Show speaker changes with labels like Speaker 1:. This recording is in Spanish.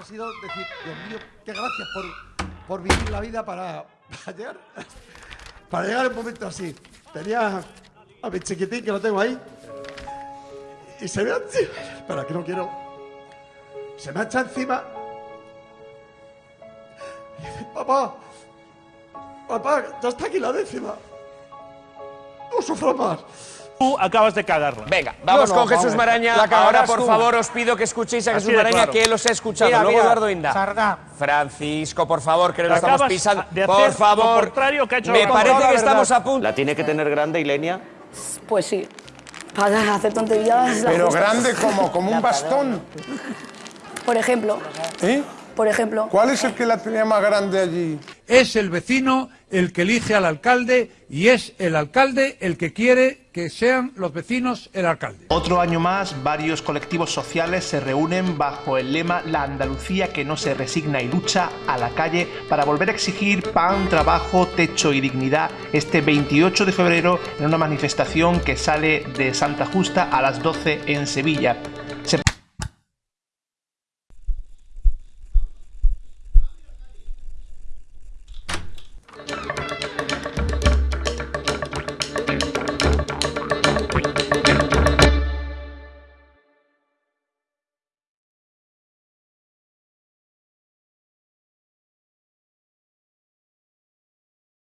Speaker 1: ha sido decir, Dios mío, qué gracias por, por vivir la vida para, para llegar para llegar un momento así. Tenía a mi chiquitín que lo tengo ahí y se me ha... Espera, que no quiero... Se me echa encima. Y dice, papá, papá, ya está aquí la décima. No sufro más.
Speaker 2: Tú acabas de cagarla.
Speaker 3: Venga, vamos
Speaker 1: no,
Speaker 3: con Jesús. Maraña. Ahora, por
Speaker 1: tú.
Speaker 3: favor, os pido que escuchéis a
Speaker 2: Así
Speaker 3: Jesús Maraña,
Speaker 2: claro.
Speaker 3: que él os ha escuchado.
Speaker 4: Mira,
Speaker 3: Luego
Speaker 4: mira,
Speaker 3: Eduardo Inda.
Speaker 4: Sardá.
Speaker 3: Francisco, por favor, que no lo estamos pisando.
Speaker 2: de hacer
Speaker 3: Por
Speaker 2: lo
Speaker 3: favor.
Speaker 2: contrario que ha hecho
Speaker 3: Me parece que estamos a punto.
Speaker 5: La tiene que tener grande, Ilenia.
Speaker 6: Pues sí. Para hacer tonterías.
Speaker 7: Pero
Speaker 6: justa.
Speaker 7: grande como, como un bastón.
Speaker 6: Por ejemplo.
Speaker 7: ¿Eh?
Speaker 6: Por ejemplo.
Speaker 7: ¿Cuál es el que la tenía más grande allí?
Speaker 8: Es el vecino el que elige al alcalde y es el alcalde el que quiere que sean los vecinos el alcalde.
Speaker 9: Otro año más, varios colectivos sociales se reúnen bajo el lema La Andalucía que no se resigna y lucha a la calle para volver a exigir pan, trabajo, techo y dignidad este 28 de febrero en una manifestación que sale de Santa Justa a las 12 en Sevilla.